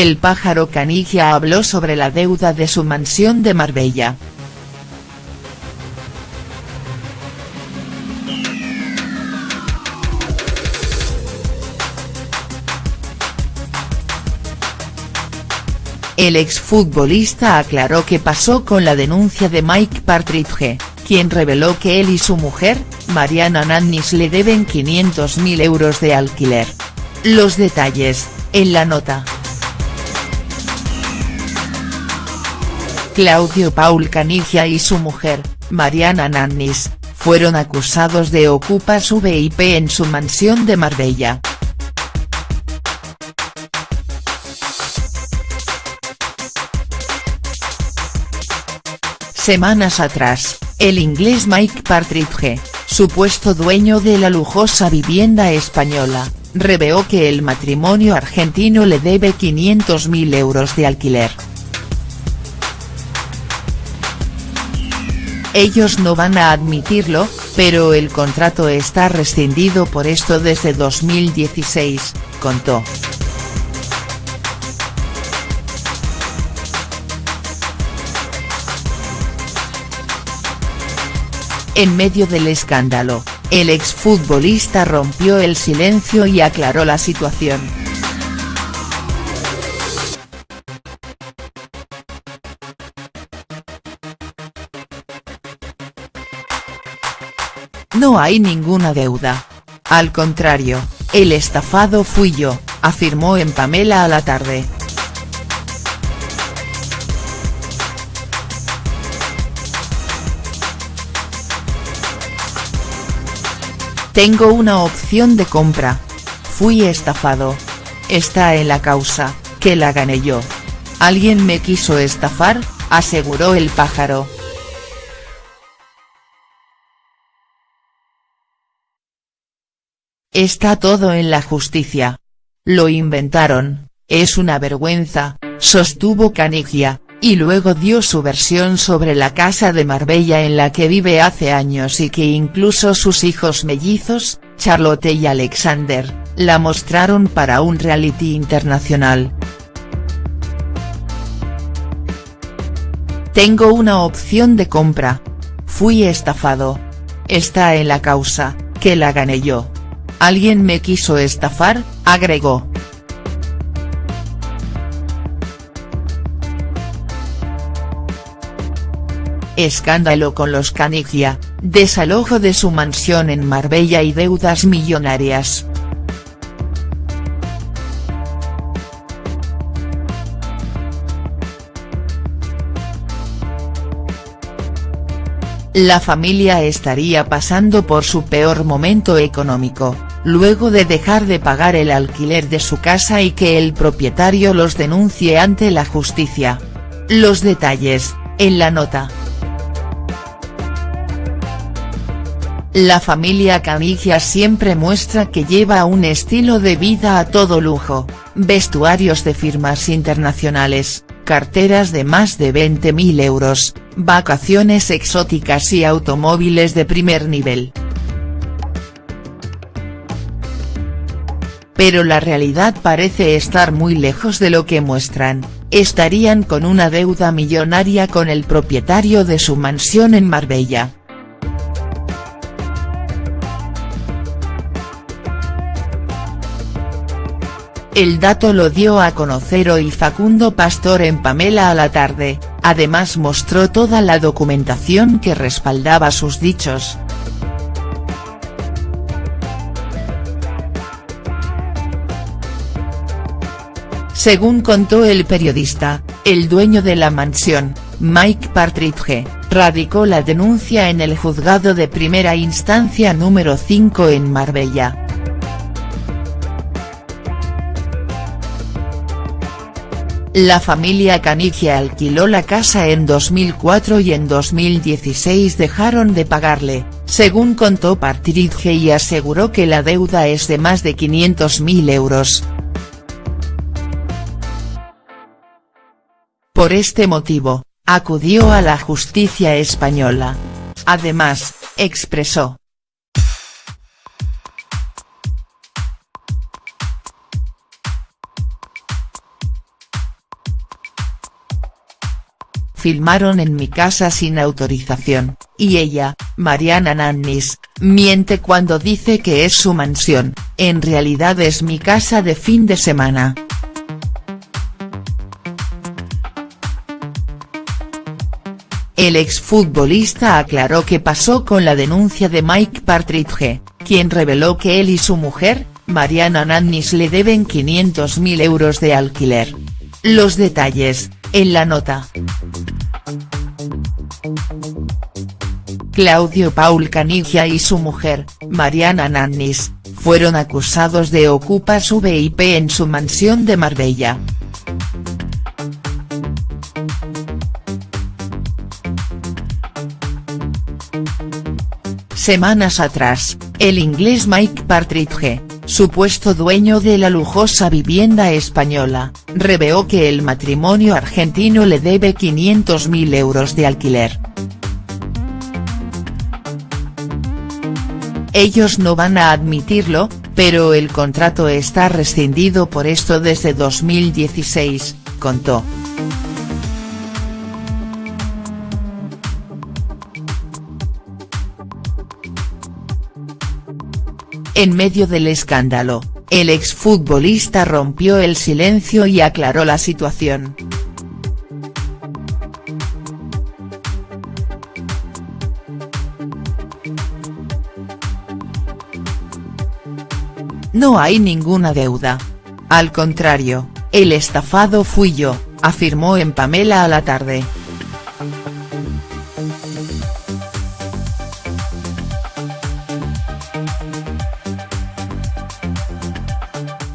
el pájaro Canigia habló sobre la deuda de su mansión de Marbella. El exfutbolista aclaró qué pasó con la denuncia de Mike Partridge, quien reveló que él y su mujer, Mariana Nannis le deben 500.000 euros de alquiler. Los detalles, en la nota. Claudio Paul Canigia y su mujer, Mariana Nannis, fueron acusados de ocupas VIP en su mansión de Marbella. Semanas atrás, el inglés Mike Partridge, supuesto dueño de la lujosa vivienda española, reveló que el matrimonio argentino le debe 500.000 euros de alquiler. Ellos no van a admitirlo, pero el contrato está rescindido por esto desde 2016, contó. En medio del escándalo, el exfutbolista rompió el silencio y aclaró la situación. No hay ninguna deuda. Al contrario, el estafado fui yo, afirmó en Pamela a la tarde. Tengo una opción de compra. Fui estafado. Está en la causa, que la gané yo. Alguien me quiso estafar, aseguró el pájaro. Está todo en la justicia. Lo inventaron, es una vergüenza, sostuvo Canigia, y luego dio su versión sobre la casa de Marbella en la que vive hace años y que incluso sus hijos mellizos, Charlotte y Alexander, la mostraron para un reality internacional. Tengo una opción de compra. Fui estafado. Está en la causa, que la gané yo. Alguien me quiso estafar, agregó. Escándalo con los Canigia, desalojo de su mansión en Marbella y deudas millonarias. La familia estaría pasando por su peor momento económico, luego de dejar de pagar el alquiler de su casa y que el propietario los denuncie ante la justicia. Los detalles, en la nota. La familia Canigia siempre muestra que lleva un estilo de vida a todo lujo, vestuarios de firmas internacionales, carteras de más de 20.000 euros, vacaciones exóticas y automóviles de primer nivel. Pero la realidad parece estar muy lejos de lo que muestran, estarían con una deuda millonaria con el propietario de su mansión en Marbella. El dato lo dio a conocer hoy Facundo Pastor en Pamela a la tarde, además mostró toda la documentación que respaldaba sus dichos. Según contó el periodista, el dueño de la mansión, Mike Partridge, radicó la denuncia en el juzgado de primera instancia número 5 en Marbella. La familia Canigia alquiló la casa en 2004 y en 2016 dejaron de pagarle, según contó Partridge y aseguró que la deuda es de más de 500.000 euros. Por este motivo, acudió a la justicia española. Además, expresó. filmaron en mi casa sin autorización, y ella, Mariana Nannis, miente cuando dice que es su mansión, en realidad es mi casa de fin de semana. El exfutbolista aclaró qué pasó con la denuncia de Mike Partridge, quien reveló que él y su mujer, Mariana Nannis le deben 500.000 euros de alquiler. Los detalles, en la nota. Claudio Paul Canigia y su mujer, Mariana Nannis, fueron acusados de ocupar su VIP en su mansión de Marbella. Semanas atrás, el inglés Mike Partridge, supuesto dueño de la lujosa vivienda española, reveló que el matrimonio argentino le debe 500.000 euros de alquiler. Ellos no van a admitirlo, pero el contrato está rescindido por esto desde 2016, contó. En medio del escándalo, el exfutbolista rompió el silencio y aclaró la situación. No hay ninguna deuda. Al contrario, el estafado fui yo, afirmó en Pamela a la tarde.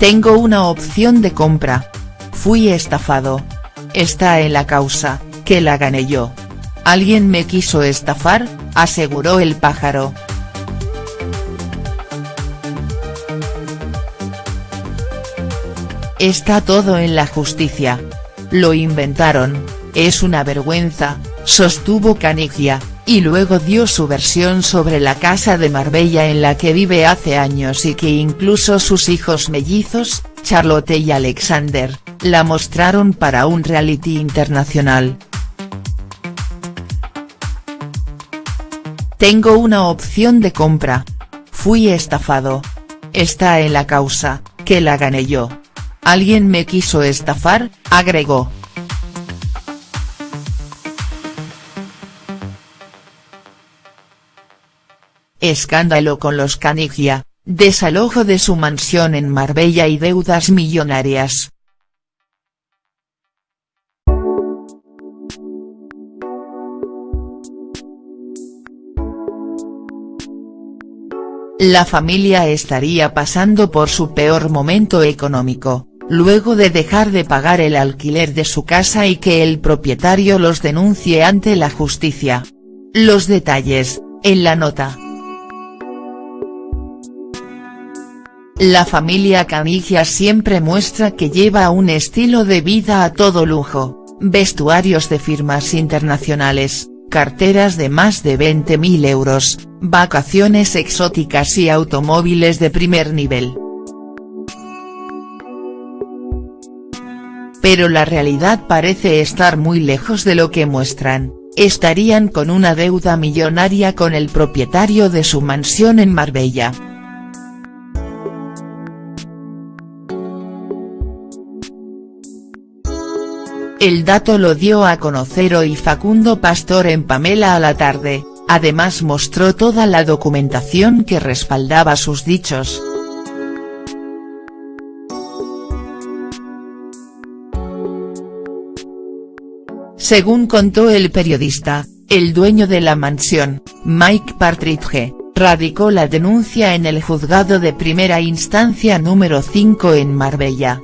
Tengo una opción de compra. Fui estafado. Está en la causa, que la gané yo. Alguien me quiso estafar, aseguró el pájaro. Está todo en la justicia. Lo inventaron, es una vergüenza, sostuvo Canigia, y luego dio su versión sobre la casa de Marbella en la que vive hace años y que incluso sus hijos mellizos, Charlotte y Alexander, la mostraron para un reality internacional. Tengo una opción de compra. Fui estafado. Está en la causa, que la gané yo. Alguien me quiso estafar, agregó. Escándalo con los Canigia, desalojo de su mansión en Marbella y deudas millonarias. La familia estaría pasando por su peor momento económico, luego de dejar de pagar el alquiler de su casa y que el propietario los denuncie ante la justicia. Los detalles, en la nota. La familia Canigia siempre muestra que lleva un estilo de vida a todo lujo, vestuarios de firmas internacionales, carteras de más de 20.000 euros, vacaciones exóticas y automóviles de primer nivel. Pero la realidad parece estar muy lejos de lo que muestran, estarían con una deuda millonaria con el propietario de su mansión en Marbella. El dato lo dio a conocer hoy Facundo Pastor en Pamela a la tarde, además mostró toda la documentación que respaldaba sus dichos. Según contó el periodista, el dueño de la mansión, Mike Partridge, radicó la denuncia en el juzgado de primera instancia número 5 en Marbella.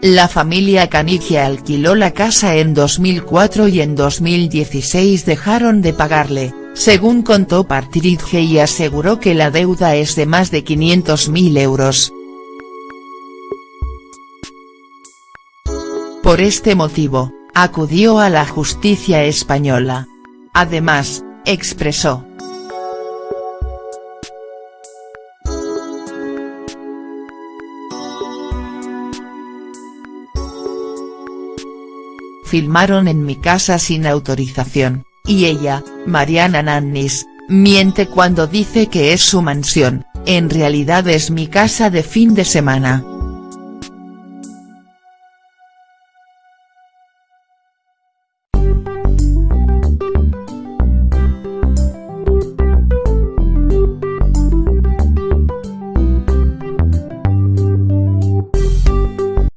La familia Canigia alquiló la casa en 2004 y en 2016 dejaron de pagarle, según contó Partridge y aseguró que la deuda es de más de 500.000 euros. Por este motivo, acudió a la justicia española. Además, expresó, filmaron en mi casa sin autorización, y ella, Mariana Nannis, miente cuando dice que es su mansión, en realidad es mi casa de fin de semana.